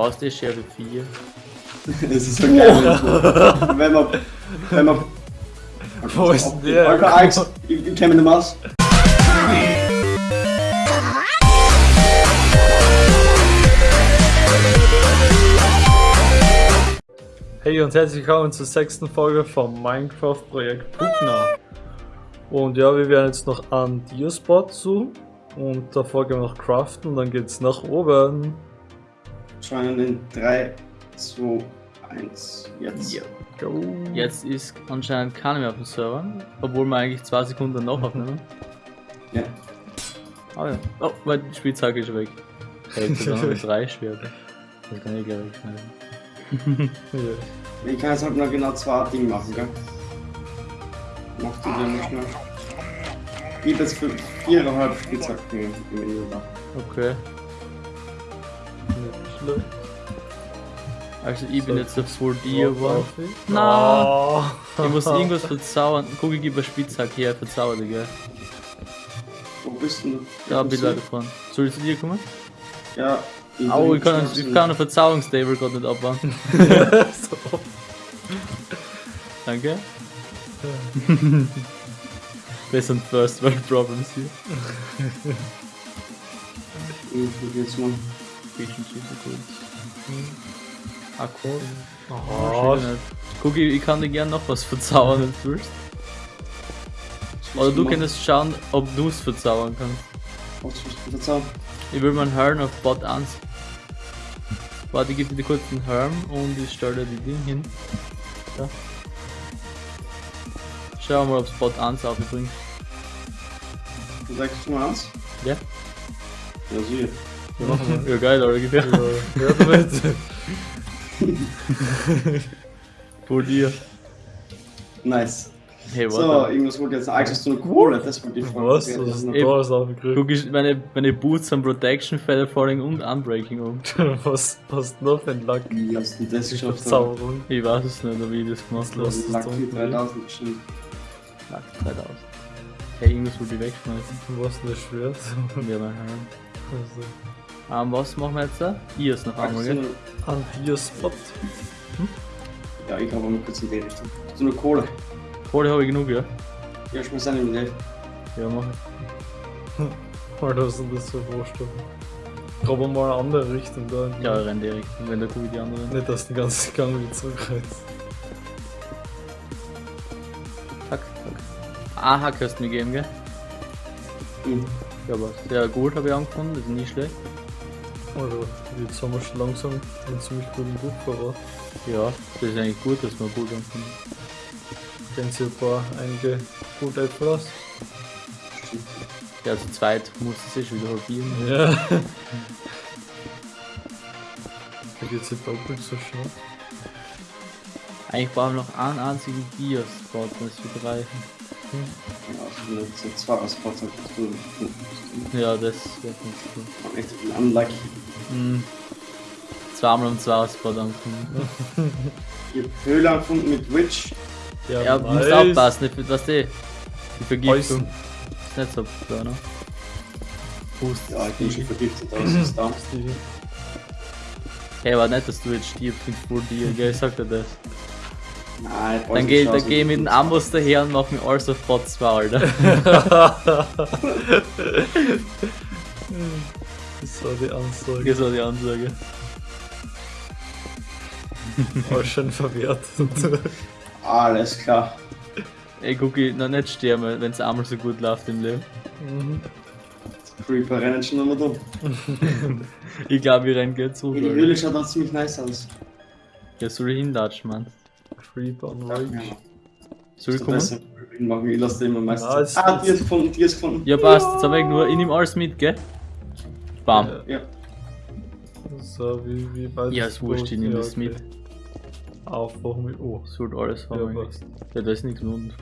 Brauchst du Schere 4? Das ist so geil. wenn man. Wenn man. Wo ist denn der? Alter, Alex, ich, ich kenne mich nicht mehr aus. Hey und herzlich willkommen zur sechsten Folge vom Minecraft-Projekt Pugna. Und ja, wir werden jetzt noch an Diospot suchen und davor gehen wir noch craften und dann geht's nach oben. Schauen in 3, 2, 1, jetzt. Ja. Go. Jetzt ist anscheinend keiner mehr auf dem Server, obwohl wir eigentlich zwei Sekunden noch aufnehmen. Ja. Ah ja. Oh, meine Spielzeuge ist weg. Hey, jetzt haben wir drei Schwerter. Das kann ich gleich wegschneiden. Ja. Ich kann jetzt halt noch genau zwei Dinge machen, gell? Mach du dir nicht mehr. Ich hab jetzt für viereinhalb Spitzhacken im Inventar. Okay. Schlimm. Also ich bin So, jetzt auf Full Dia geworden. Drauf ich. Na. Oh. Ich muss irgendwas verzaubern. Guck, ich gebe einen Spitzhack her, verzauber dich, gell? Wo bist denn du? Da bin ich leider vorne. Soll ich zu dir kommen? Ja. Au, ich kann, ich kann einen Verzauberungstable gerade nicht abbauen. so. Danke. Das sind First World Problems hier. Ich jetzt mal. Bisschen super cool. Akku. Oh, nicht. Guck, ich, ich kann dir gern noch was verzaubern, wenn du willst. Oder du könntest schauen, ob du es verzaubern kannst. Was verzaubern? Ich will meinen Helm auf Bot 1. Warte, ich gebe dir kurz den Helm und ich stelle dir die Ding hin. Da. Schau mal, ob es Bot 1 aufbringt. Du sagst du mal eins? Ja? Ja, sicher. Ja, machen wir. ja geil, oder? Gib her. ja, ja, damit. Vor dir. Nice. Hey, So, warte. irgendwas wollte jetzt Alex, hast du eine Kohle? Das wollte ich fragen. Was? Das ist da alles aufgekriegt? Guck, ich, meine, meine Boots haben Protection, Feather Falling und Unbreaking um. Was passt noch für ein Lack? Wie hast du das geschafft? Verzauberung. Ich weiß es nicht, wie ich das gemacht habe. Unten? 3000 bestimmt. Lack 3000. Hey, irgendwas wollte ich wegschmeißen. Was ist das schwer? Ja, mein Helm. Also, Ähm, was machen wir jetzt da? Hier ist noch einmal, Hast gell? an hier Spot. Ja, ich habe mal kurz in die Richtung. Hast du eine Kohle? Kohle habe ich genug, ja? Ja, schmeiß eine in die Ja, mach ich. Alter, was ist denn das für Vorstellung? Aber mal eine andere Richtung da. Ja, ich renn direkt. Wenn der gucke ich die anderen. Nicht, dass du den ganzen Gang wieder zurückreißt. Zack, zack. Aha, kannst du mir geben, gell? Mhm. Ja, was? Ja, gut habe ich angefunden, das ist nicht schlecht. Also, jetzt haben wir schon langsam einen ziemlich guten Buch. Ja, das ist eigentlich gut, dass wir gut angefunden Kennen Sie ein paar, einige gute Äpfel Ja, zu zweit muss es sich wieder halbieren. Ja. Da geht's jetzt doppelt so schnell. Eigentlich brauchen wir noch einen einzigen Bier-Spot, das wird reichen. Ja, also wenn Spots hast, bist du Ja, das wird nicht gut. echt unlucky. Mhm. Zweimal um zwei Spot angefangen. Ich hab Höhle gefunden mit Witch. Ja, du musst aufpassen, nicht, was die, die Vergiftung. Ist nicht so klar, ne? Pust. Ja, ich bin schon vergiftet, aber es ist da. Hey, war nicht, dass du jetzt stirbst mit Full Deal, gell? Ich sag dir das. Nein, Dann geh, dann geh mit dem Amboss daher und mach mir alles auf Bot 2, Alter. Das war die Ansage. Das war die Ansage. War schon verwehrt. Alles klar. Ey, guck, ich noch nicht sterben, wenn es einmal so gut läuft im Leben. Mhm. Creeper rennen schon nochmal dumm. Ich glaube, wir rennen jetzt so. Die Höhle schaut auch ziemlich nice aus. Ja, soll ich hinlatschen, Mann? Creep on Ja, Rage. Soll ich das kommen? besser machen. Ich lasse den immer meistens. Ja, ah, die ist gefunden, die ist gefunden. Ja, passt. Jetzt hab ich nur, ich nehm alles mit, gell? Bam. Ja. Ja. So, wie, wie weit Ja, ist wurscht, ich nehm das mit. Aufwachen mit O. Sollte alles Ja, haben. passt. Ja, da ist nichts mehr unten.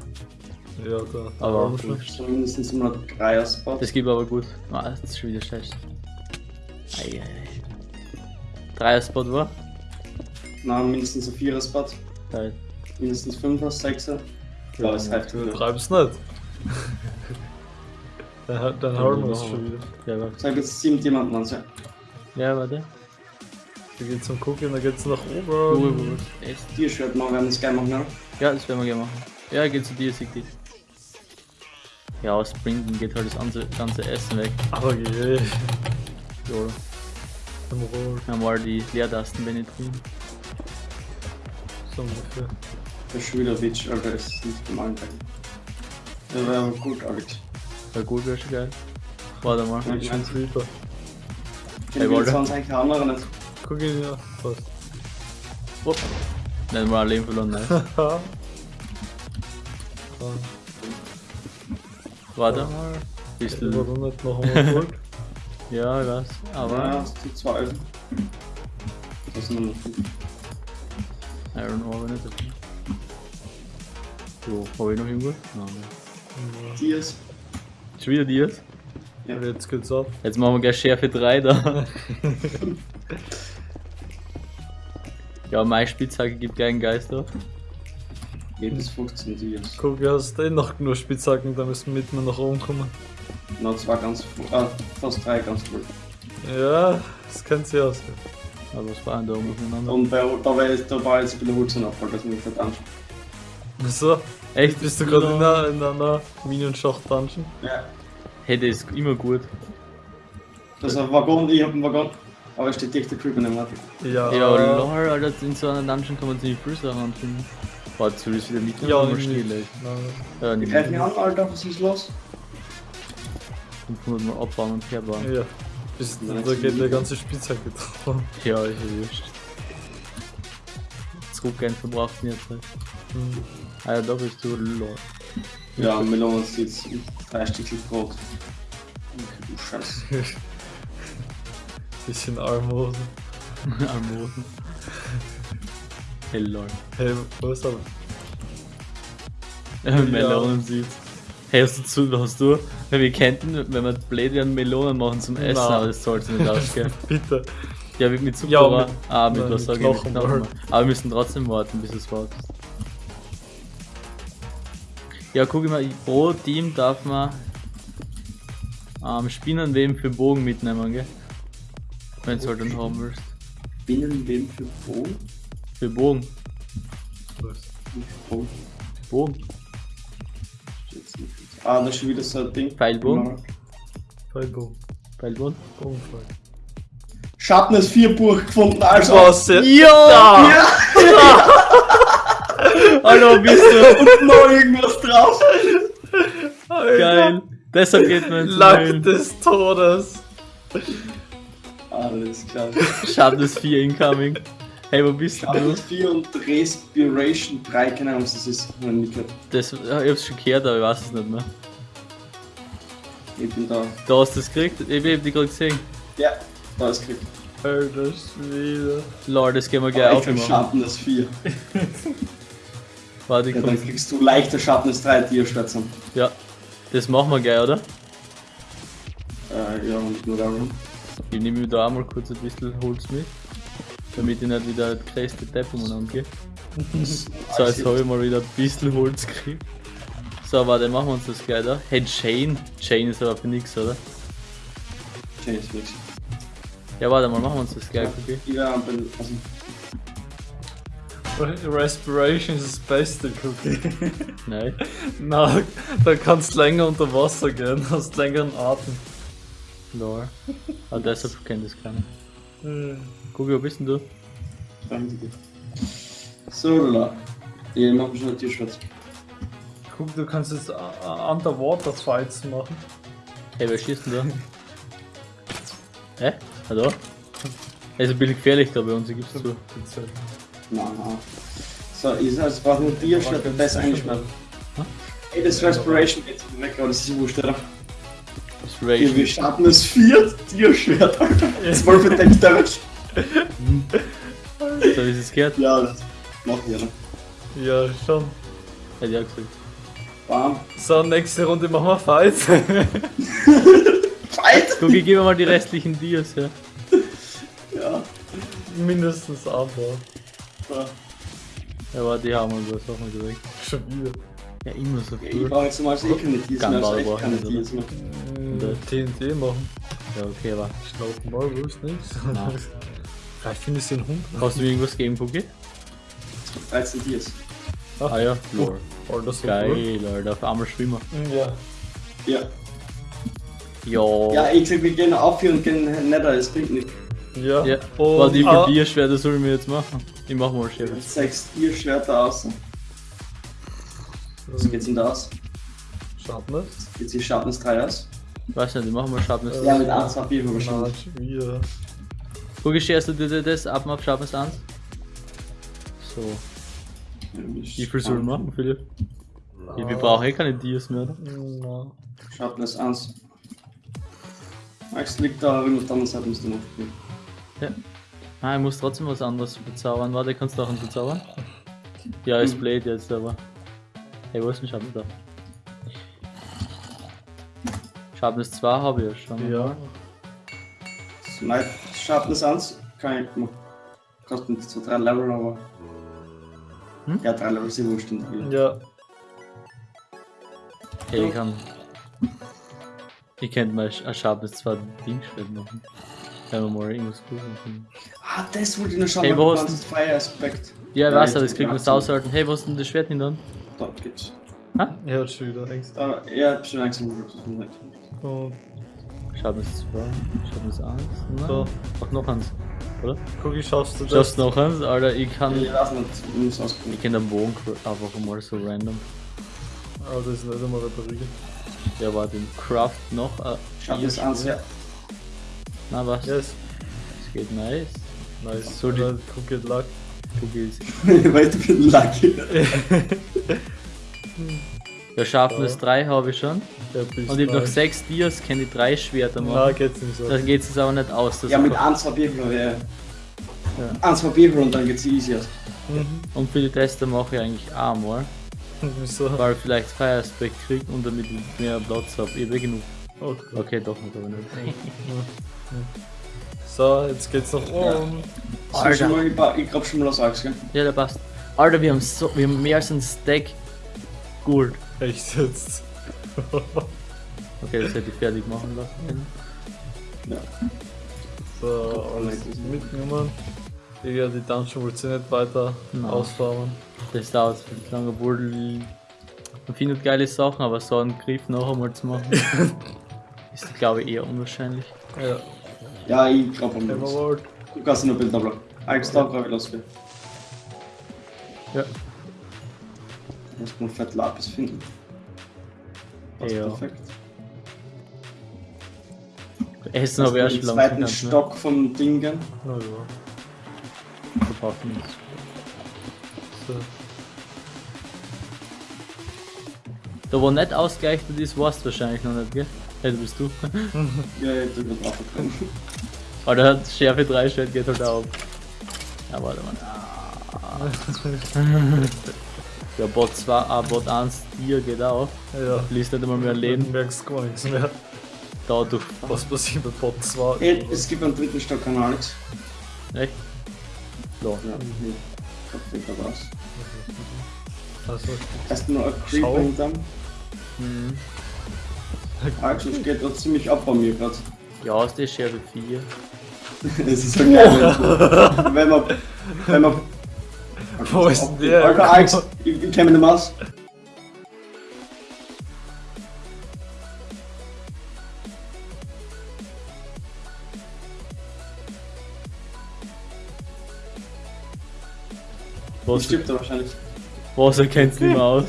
Ja, da. Aber wir mindestens immer noch drei Spots. Das gibt aber gut. Ah, das ist schon wieder schlecht. Eieiei. Dreier Spot war? Nein, mindestens ein vierer Geil. Mindestens fünfer, sechser. Ja, ist halt Du heftig. treibst nicht. dann dann Ja, hauen wir es schon wieder. Ja, warte. Sag jetzt sieben Diamanten an, ja. Ja, warte. Da geht's zum Gucken, da geht's nach oben. Ruhe. Echt? T-Shirt machen, werden wir das geil machen, ne? Ja, das werden wir gerne machen. Ja, geht zu dir, sieg dich. Ja, aus Sprinten geht halt das ganze, ganze Essen weg. Aber je, Jo. im Roll, Dann mal die Leertasten penetrieren. So ungefähr. Der Schülerwitsch, Alter, ist nicht normal. Der wäre aber gut, Alex. Ja, gut, wäre schon geil. Warte mal. Ja, Ich Hey, will Walter. 20 andere nicht. Guck ihn ja, passt. Upp. Dann mal ein Leben verloren, nice. Warte mal. Bisschen. aber nicht noch einmal gut. Ja, ich weiß. Aber Ja, zu 12. Das ist nur noch fünf. Iron Ore nicht. okay. So, hab ich noch irgendwo? Nein. Dias. Ist wieder Dias? Ja. Und jetzt geht's ab. Jetzt machen wir gleich Schärfe 3 da. ja, meine Spitzhacke gibt keinen Geist auf. Jedes 15 Dias. Guck, du hast eh noch genug Spitzhacken, da müssen wir mitten nach oben kommen. Noch zwei ganz voll. Ah, fast drei ganz voll. Ja, das kennt sie aus. Aber was war denn da oben aufeinander? Und bei, da war jetzt, da war jetzt ein bisschen Holzenabfall, das muss ich nicht anschauen. So, Echt? bist du gerade in einer, in einer Minion-Schacht-Dungeon? Ja. Hey, das ist immer gut. Das ist ein Waggon, ich hab einen Waggon. Aber es steht dichter Creeper nicht mehr. Ja, Ja, lol, Alter, in so einer Dungeon kann man ziemlich viel Sachen anfinden. Warte, soll ich es wieder mitnehmen? Ja, nicht. still, ey? Nein. Ja, nicht Greif mich an, Alter, was ist los? 500 Mal abbauen und herbauen. Ja. Bis, Nice. da geht der ganze Spitzhacke drauf. Ja, ist ja wurscht. Zurückgehen verbraucht nicht Zeit. Hm. Ah ja, da bist du, lol. Ja, Melone ist jetzt drei Stückchen Brot. Du Scheiße. Bisschen Armhosen. Almosen. Hey, lol. Hey, wo ist er? Melonen sieht. Hey, hast du zu, hast du? Wir könnten, wenn wir blöd werden, Melonen machen zum Essen, Nein. aber das sollte nicht ausgehen. Bitte. Ja, mit, mit Zucker. Ja, aber- mit- ah, mit nein, was sag ich? Mit Knochen. Aber wir müssen trotzdem warten, bis es wartet. Ja, guck mal, pro Team darf man ähm, Spinnenweben für Bogen mitnehmen, gell? Wenn du halt dann haben willst. Binnenweben für Brot? Für Bogen. Was? Brot. Bogen. Ah, da ist schon wieder so ein Ding. Pfeilbogen? Pfeilbogen. Pfeilbogen? Bogenpfeil. Schatten ist vier Buch gefunden, also. Was? Ja! Ja! Hallo, bist du? Und noch irgendwas drauf. Geil. Deshalb geht man ins Lack des Todes. Alles klar. Schatten ist 4 incoming. Hey, wo bist du? Vier und Respiration 3, keine Ahnung, was das ist. Ich. Das, ich hab's schon gehört, aber ich weiß es nicht mehr. Ich bin da. Da hast du es gekriegt? Ich hab die gerade gesehen. Ja, da ist gekriegt. Alter Schwede. Lord, das gehen wir gleich Aber ich hab aufmachen. Schatten ist 4. Warte, ich Ja, komm. dann kriegst du leichter Schatten ist 3 Tierschwätzen. Ja, das machen wir gleich, oder? Äh, ja, und nur darum. Ich nehme mir da auch mal kurz ein bisschen Holz mit. Damit ich nicht wieder die größte Depp umeinander gehe. So, jetzt habe ich mal wieder ein bisschen Holz gekriegt. So, warte, machen wir uns das gleich da. Hey, Chain. Chain ist aber für nix, oder? Change nix. Ja, warte mal, machen wir uns das gleich, okay? Ja, bin, also, Respiration ist das Beste, Cookie. Nein. Na, da kannst du länger unter Wasser gehen, hast längeren Atem. Lore. Aber deshalb kennt das keiner. Guck, wo bist denn du? danke dir. So, la. Ja, ich mach schon ein Tierschwätzen. Guck, du kannst jetzt uh, Underwater Fights machen. Hey, wer schießt denn da? Hä? Hallo? Er ist ein bisschen gefährlich da bei uns, ich gib's zu. Nein, nein. So, ich sag, es braucht nur Tierschwätzen, das ist eingesperrt. Ey, das Respiration geht weg, aber das ist wurscht, oder? Ja, wir Inspiration. starten das viert Tierschwert, Alter. Zwölf verdeckt damit. So wie es gehört, Ja, das machen wir, ne? Ja, schon. hätte ich auch gesagt. Bam. So, nächste Runde machen wir Fights. Fight! Guck, ich gebe mal die restlichen Dias, ja. Ja. Mindestens anbauen. So. Ja, aber die haben wir, was auch mal direkt. Schon wieder. Ja, immer so Ich cool. brauche jetzt mal eh keine Tiers mehr, also echt brauchen keine wir, Tiers mehr. Äh, TNT machen. Ja, okay, aber. Schnaufen mal, wo ist nix. Na. Vielleicht finde ich den Hund. Hast du mir irgendwas gegen Cookie? 13 Tiers. Ah ja, Lore. Alter, so Geil, Alter, auf einmal schwimmen. Cool. Ja. Ja. Ja. Ja, ich sag, wir gehen auf hier und gehen Nether, es bringt nichts. Ja. Ja. Und, Warte, wie ah, viel Bierschwerter soll ich mir jetzt machen? Ich mach mal Schwert. Sechs Tierschwerter aus. Was geht's denn da aus? Schatten Geht's hier Sharpness 3 aus? Weiß nicht, ich mach mal Sharpness. Äh, Ja, mit 1 Papier Na, wahrscheinlich. schon scherst du dir das ab auf Sharpness 1? So. Wie viel soll ich machen, Philipp? Ich, wir brauchen eh keine Dias mehr, oder? Na. Sharpness 1. Max liegt da, wenn auf der anderen Seite musst du noch. Ja. Ah, ich muss trotzdem was anderes bezaubern. Warte, kannst du auch einen bezaubern? Ja, ist Blade jetzt, aber. Hey, wo ist denn Sharpness da? Sharpness 2 habe ich ja schon. Ja. Nein, Sharpness 1 kann ich machen. Kostet so 3 Level, aber. Hm? Ja, 3 Level sind wurscht in der Welt. Ja. Hey, ich kann. Ich könnte mal ein Sharpness 2 Dingschwert machen. Wenn wir mal irgendwas gut machen. Ah, das wollte ich noch schauen, Hey, wo du ist kannst Fire Aspect. Ja, ich weiß, aber das kriegt man ja, aushalten. Hey, wo ist denn das Schwert hin dann? Dort geht's. Er hat schon wieder Angst. Da, ja, hab schon langsam gesagt. Und Sharpness 2, Sharpness 1. Nein. So. Ach, noch eins. Oder? Cookie, schaffst du das? Schaffst du noch eins? Alter, ich kann. Ich weiß nicht, ich muss ausprobieren. Ich kenne den Bogen einfach mal so random. Aber das ist nicht einmal repariert. Ja, warte, den Craft noch. Äh, Sharpness vier 1, ja. Na was? Yes. Das geht nice. Nice. So die- Oder Cookie hat Luck. Cookies. Weil du bist lucky. Ja, Sharpness Ja. 3 habe ich schon. Bist Und ich habe noch nice. 6 Dias, kann ich 3 Schwerter machen. geht's nicht so. Dann geht es aber nicht aus. Das Ja, mit 1 Papier, ja. Ja. 1 Papier und dann geht's easy aus. Mhm. Und für die Tester mache ich eigentlich auch mal. Wieso? Weil ich vielleicht Fire Aspect kriege und damit ich mehr Platz habe. Ich habe eh genug. Okay. Okay, doch nicht, aber nicht. So, jetzt geht's nach oben. So, schon mal, ich, grab schon mal aus Axt, gell? Ja, der passt. Alter, wir haben so, wir haben mehr als ein Stack Gold. Echt jetzt. Okay, das hätte ich fertig machen lassen. Ja. So, alles mitgenommen. Ja, die Dungeon wollte sie nicht weiter Nein. ausfarmen. Das dauert viel lange, obwohl man findet geile Sachen, aber so einen Griff noch einmal zu machen, ist glaube ich eher unwahrscheinlich. Ja, Ja, ich grab am. Emerald. Du kannst nur Bild abladen. Alex, da grab ich los, gell? Ja. Muss man fett Lapis finden. Passt Ja. perfekt. Essen habe ich erst schon zweiten lange Stock vom Dingen. Na ja. verpacken. So. Da wo nicht ausgleichtet ist, warst du wahrscheinlich noch nicht, gell? Hey, du bist du. Ja, ich hab da drauf gekommen. Aber der hat Schärfe 3 Schwert geht halt auch. Ja, warte mal. Ja, Bot 2, ah, Bot 1, Tier geht auch. Ja. Liest nicht einmal mehr Du Leben. merkst gar nichts mehr. Dadurch. Was passiert bei Bot 2? Ey, es gibt einen dritten Stock an Alex. Echt? Ja. Ja, hier. Kopf geht da raus. Also, Erstmal ein Schau. Creeper hinterm. Mhm. Alex, es geht da ziemlich ab bei mir gerade. Ja, ist die Schärfe 4. Es ist so geil, wenn man. Wenn man. Wo ist denn der? Alter, Alex, ich, ich kenn mich nicht mehr aus. Ich Was, stirbt er wahrscheinlich. was erkennst du nicht mehr aus?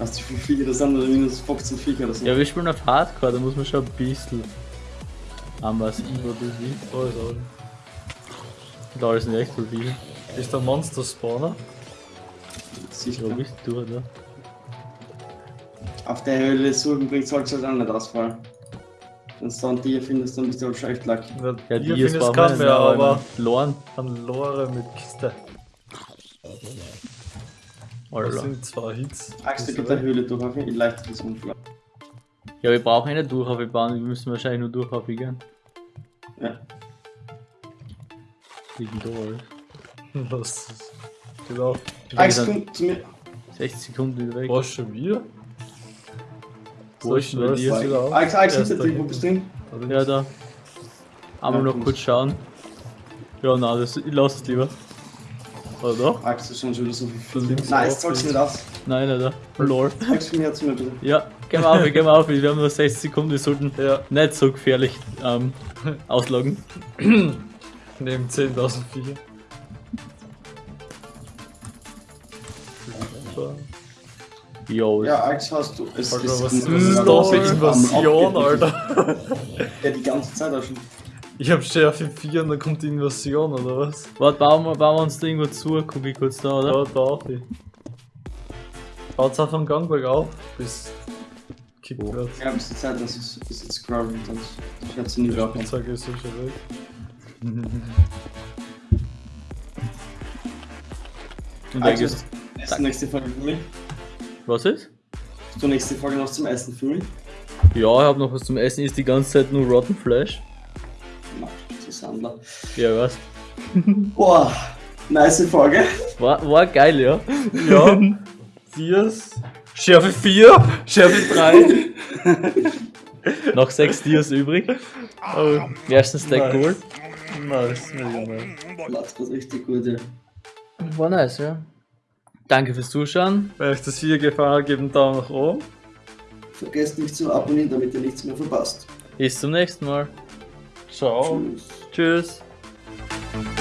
Hast du wie viele Viecher das sind oder minus 15 Viecher oder so? Ja, wir spielen auf Hardcore, da muss man schon ein bisschen. Aber ich über da ist er. Da ist nicht echt so viel. Ist der Monster Spawner? Sicher. Bist du, oder? Auf der Höhle suchen bringt sollte halt auch nicht ausfallen. Wenn du dann die findest, dann bist du halt schon echt lucky. Ja, Ja, die ist findest keinen mehr, aber Lorn. an Lore mit Kiste. Das Alter. sind zwei Hits. Axt, du geht der Höhle durch, auf jeden Fall das Unfall. Ja, wir brauchen nicht Durchhaube bauen, wir müssen wahrscheinlich nur Durchhaube gehen. Ja. Liegen da Das ist. Genau. Axt, komm zu mir. 60 Sekunden wieder weg. Was schon wieder? Wo ist denn bei Soll dir? ich- wieder Axt, Erst hinter dir, wo dahin. bist du hin? Ja, da. Einmal Ja, noch kurz schauen. Ja, nein, das, ich lass es lieber. Oder doch? Max, das ist schon wieder so viel. Nein, jetzt zahlst du nicht aus. Nein. Lol. Sagst du mir jetzt mal bitte. Ja, gehen wir auf, gehen wir auf. Wir haben nur 60 Sekunden, wir sollten Ja, nicht so gefährlich ähm, ausloggen. neben 10.004. Jo, Ja, Alex, hast du. Es Alter, es was, ist am da für. Invasion, Alter? Ja, die ganze Zeit auch schon. Ich hab Schärfe 4 und dann kommt die Invasion, oder was? warte, bauen wir, bauen wir uns da irgendwo zu, guck ich kurz da, oder? Da auch die. Haut's auf den Gangberg auf, bis kickt Oh. wird. Ich habe die Zeit, dass es es jetzt scrollen und ich sie nie Die wieder Spielzeug ist so schon weg. Und Also, ist die nächste Folge für mich. Was ist? Hast du nächste Folge noch zum Essen mich? Ja, ich hab noch was zum Essen, ist die ganze Zeit nur Rotten Flash. Nein, zu Sandler. Ja, was? Boah, nice Folge. War, war geil, ja. Ja, Dias. Schärfe 4, Schärfe 3. Noch 6 Dias übrig. Ersten Stack Nice. Gold. Nice, mega nice. Platz was richtig gut, ja. War nice, ja. Danke fürs Zuschauen. Wenn euch das Video gefallen hat, gebt einen Daumen nach oben. Vergesst nicht zu abonnieren, damit ihr nichts mehr verpasst. Bis zum nächsten Mal. Ciao. Tschüss. Tschüss.